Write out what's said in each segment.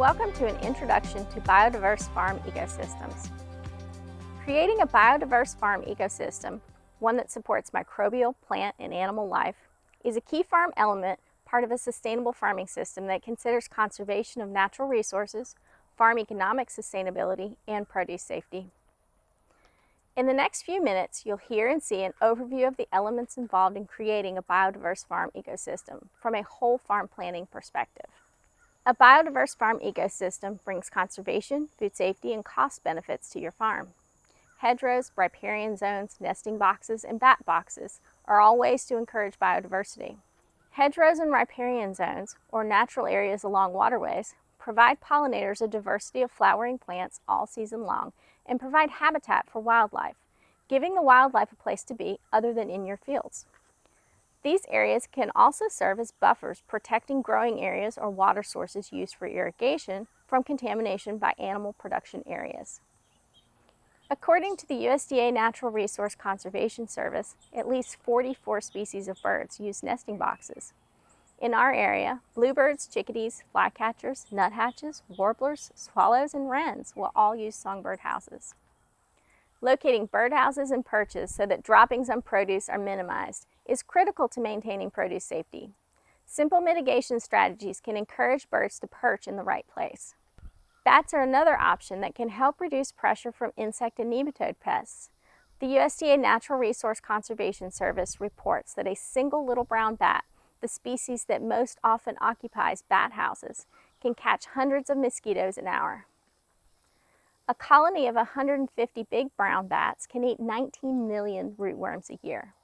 Welcome to an introduction to biodiverse farm ecosystems. Creating a biodiverse farm ecosystem, one that supports microbial, plant, and animal life, is a key farm element part of a sustainable farming system that considers conservation of natural resources, farm economic sustainability, and produce safety. In the next few minutes, you'll hear and see an overview of the elements involved in creating a biodiverse farm ecosystem from a whole farm planning perspective. A biodiverse farm ecosystem brings conservation, food safety, and cost benefits to your farm. Hedgerows, riparian zones, nesting boxes, and bat boxes are all ways to encourage biodiversity. Hedgerows and riparian zones, or natural areas along waterways, provide pollinators a diversity of flowering plants all season long and provide habitat for wildlife, giving the wildlife a place to be other than in your fields. These areas can also serve as buffers protecting growing areas or water sources used for irrigation from contamination by animal production areas. According to the USDA Natural Resource Conservation Service, at least 44 species of birds use nesting boxes. In our area, bluebirds, chickadees, flycatchers, nuthatches, warblers, swallows, and wrens will all use songbird houses. Locating birdhouses and perches so that droppings on produce are minimized is critical to maintaining produce safety. Simple mitigation strategies can encourage birds to perch in the right place. Bats are another option that can help reduce pressure from insect and nematode pests. The USDA Natural Resource Conservation Service reports that a single little brown bat, the species that most often occupies bat houses, can catch hundreds of mosquitoes an hour. A colony of 150 big brown bats can eat 19 million rootworms a year.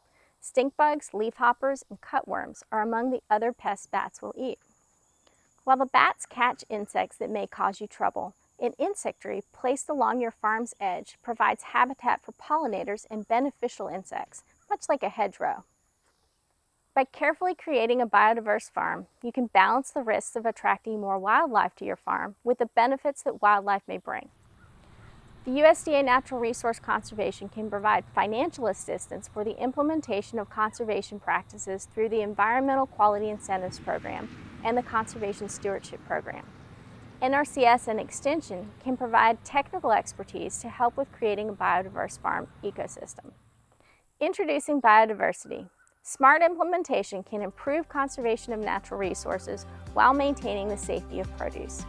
Stink bugs, leafhoppers, and cutworms are among the other pests bats will eat. While the bats catch insects that may cause you trouble, an insectary placed along your farm's edge provides habitat for pollinators and beneficial insects, much like a hedgerow. By carefully creating a biodiverse farm, you can balance the risks of attracting more wildlife to your farm with the benefits that wildlife may bring. The USDA Natural Resource Conservation can provide financial assistance for the implementation of conservation practices through the Environmental Quality Incentives Program and the Conservation Stewardship Program. NRCS and Extension can provide technical expertise to help with creating a biodiverse farm ecosystem. Introducing biodiversity. Smart implementation can improve conservation of natural resources while maintaining the safety of produce.